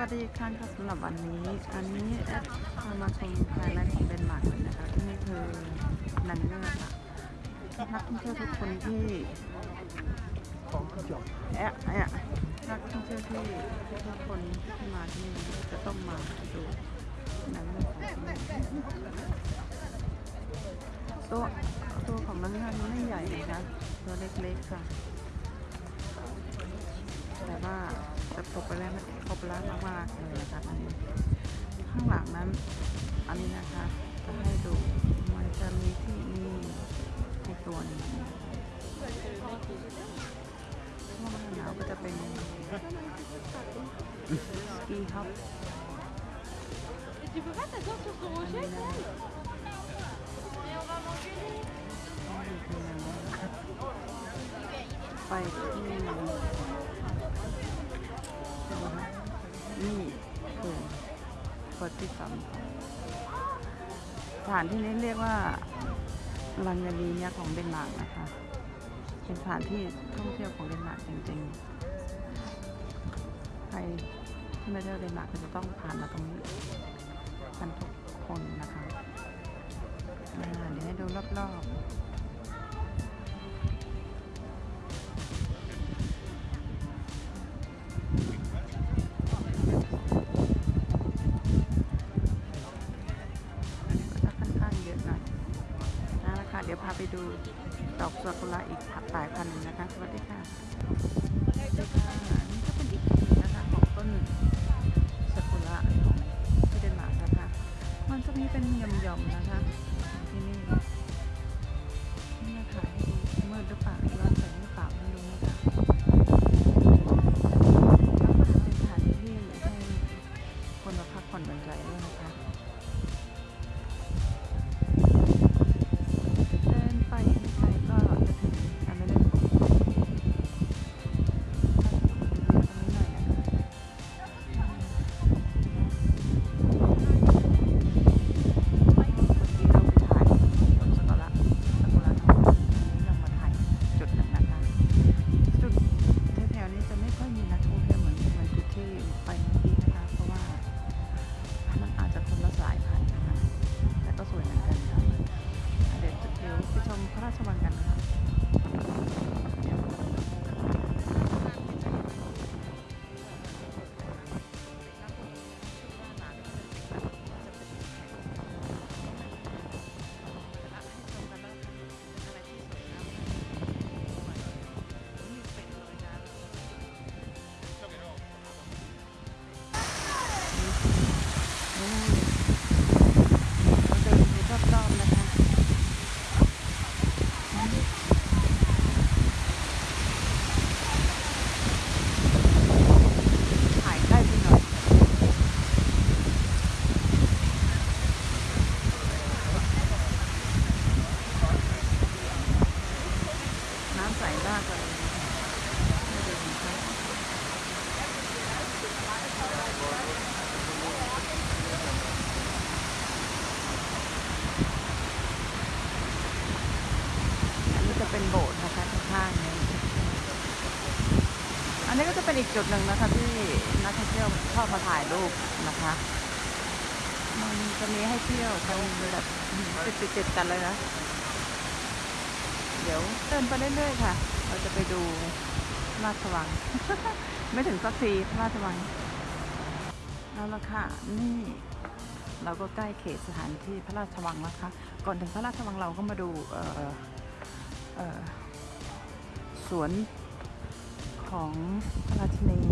วัสดีอีกครั้งค่ะสำหรับวันนี้ อันนี้แอดพามาชมไฮไลท์ของเดนมาร์กนะคะที่นี่คือนันเนอร์ค่ะนักท่องเที่ยวทุกคนที่แอะแอะนักท่องเที่ยวที่ทุกคนที่มาที่นี่จะต้องมาดูนันเนอร์ของที่นี่ตัวตัวของนันเนอร์ไม่ใหญ่นะคะตัวเล็กๆค่ะแต่ว่า ตกไปแล้วครบแล้วมากๆเลยนะคะอันนี้ข้างหลังนั้นอันนี้นะคะจะให้ดูมันจะมีที่นี่ในตัวนี้ช่วงหน้าหนาวก็จะเป็นสกีครับ Et tu peux pas t'asseoir sur ton อัน rocher นี้นะ Et on va manger les... ไปที่ นี่คือเปิดที่สามสถานที่นี้เรียกว่า Langelinie ของเดนมาร์กนะคะ เป็นสถานที่ท่องเที่ยวของเดนมาร์กจริงๆ ใครที่มาเที่ยวเดนมาร์กก็จะต้องผ่านมาตรงนี้กันทุกคนนะคะเดี๋ยวให้ดูรอบๆาไปดูดอกซากุระอีกสายพันธุ์หนึ่งนะคะ สวัสดีค่ะสวัสดีค่ะนี่ก็เป็นอีกพันธุ์หนึ่งนะคะของต้นซากุระของที่เดนมาร์กนะคะ มันจะมีเป็นหย่อมๆนะคะ นนี้ก็จะเป็นอีกจุดหนึ่งนะคะที่นักท่องเที่ยวชอบมาถ่ายรูปนะคะ มันจะมีให้เที่ยวกันแบบติดติดติดๆกันเลยนะ เดี๋ยวเดินไปเรื่อยๆค่ะ เราจะไปดูพระราชวัง ไม่ถึงสักทีพระราชวังแล้วละค่ะ นี่เราก็ใกล้เขตสถานที่พระราชวังแล้วค่ะ ก่อนถึงพระราชวังเราก็มาดูสวน ของพระราชินี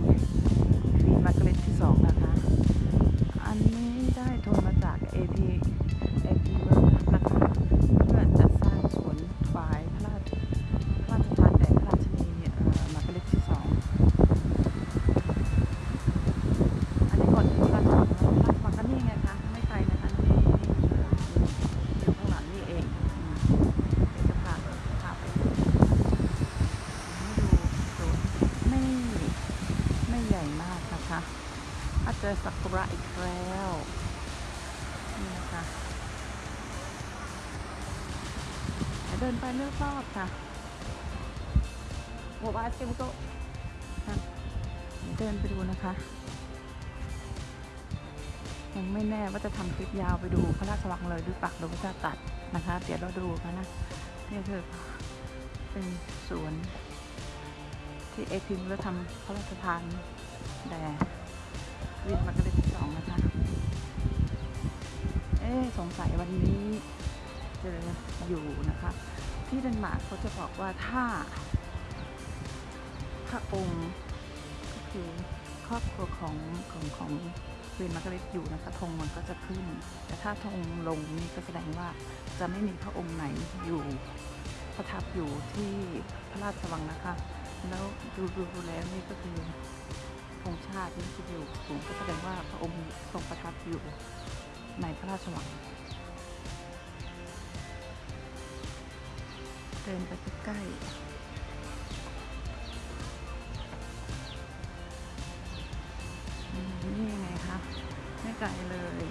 อาเจอซากุระอีกแล้วนี่นะคะเดินไปเรื่อยๆค่ะโอ้บาสเกมโตเดินไปดูนะคะ ยังไม่แน่ว่าจะทำคลิปยาวไปดูพระราชวังเลยหรือปล่าหรือว่าจะตัดนะคะ เดี๋ยวเราดูกันนะ นี่คือเป็นสวนที่เอพิมพ์แล้วทำพระราชทานแด่ Queen มาร์กาเร็ตที่สองนะคะ เอ๊สงสัยวันนี้จะอยู่นะคะ ที่เดนมาร์กเขาจะบอกว่าถ้าพระองค์ก็คือครอบครัวของของของ Queen มาร์กาเร็ตอยู่นะคะธงมันก็จะขึ้น แต่ถ้าธงลงนี่ก็แสดงว่าจะไม่มีพระองค์ไหนอยู่ประทับอยู่ที่พระราชวังนะคะ แล้วดูดูดูแล้วนี่ก็คือ ธงชาตินี่จะอยู่สูงก็แสดงว่าพระองค์ทรงประทับอยู่ในพระราชวังเดินไปใกล้ๆนี่ยังไงคะไม่ไกลเลย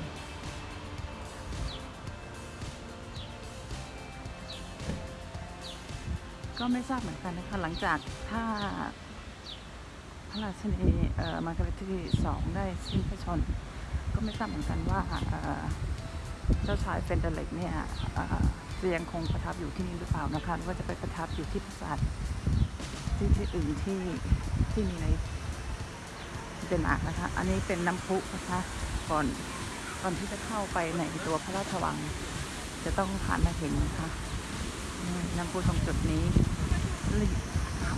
ก็ไม่ทราบเหมือนกันนะคะ หลังจากถ้า ระราชินีมาร์กาเร็ตที่สองได้สิ้นพระชนม์ ก็ไม่ทราบเหมือนกันว่าเจ้าชายเฟรเดอริกเนี่ยเอ่อจะยังคงประทับอยู่ที่นี่หรือเปล่านะคะหรือว่าจะไปประทับอยู่ที่ปราสาทที่ที่อื่นที่ที่มีในเดนมาร์กนะคะ อันนี้เป็นน้ำพุนะคะก่อนก่อนที่จะเข้าไปในตัวพระราชวัง จะต้องผ่านมาเห็นนะคะน้ำพุตรงจุดนี้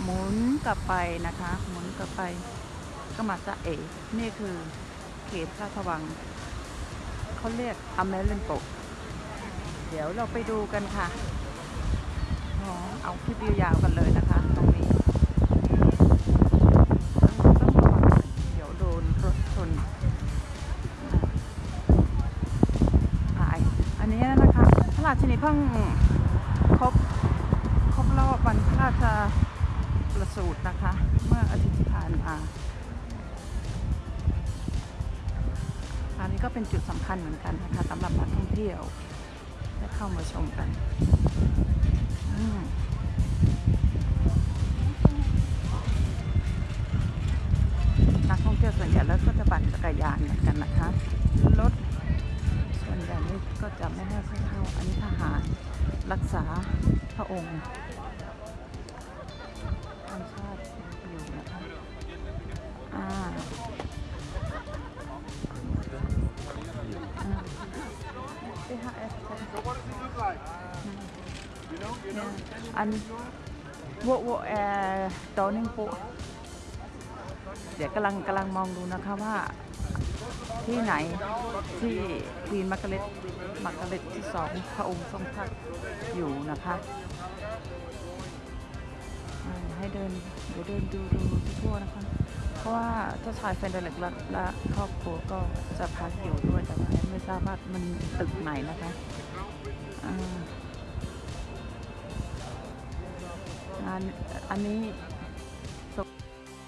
หมุนกลับไปนะคะ หมุนกลับไปก็มาจะเอนี่คือเขตพระราชวังเขาเรียกอเมรินโตเดี๋ยวเราไปดูกันค่ะอ๋อเอาคลิปยาวๆกันเลยนะคะตรงนี้ต้องต้องระวังเดี๋ยวโดนรถชนหายอันนี้นะคะพระราชินีเพิ่งครบครบรอบวันพระราช ประสูตินะคะ เมื่ออาทิตย์ที่ผ่านมาอันนี้ก็เป็นจุดสำคัญเหมือนกันนะคะสำหรับนักท่องเที่ยวได้เข้ามาชมกันนักท่องเที่ยวส่วนใหญ่แล้วก็จะปั่นจักรยานเหมือนกันนะคะรถส่วนใหญ่นี่ก็จะไม่ให้เข้าอันนี้ทหารรักษาพระองค์ You know, you know. anh vô vô à, tổ ninh phụ เดี๋ยวกำลังกำลังมองดูนะคะว่าที่ไหนที่ควีนมาร์กาเร็ตมาร์กาเร็ตที่สองพระองค์ทรงพักอยู่นะคะให้เดินเดี๋ยวเดินดูดูทั่วนะคะ เพราะว่าเจ้าชายเฟนเดเล็กและและครอบครัวก็จะพักอยู่ด้วยแต่ไม่ทราบว่ามันตึกไหนนะคะ I mean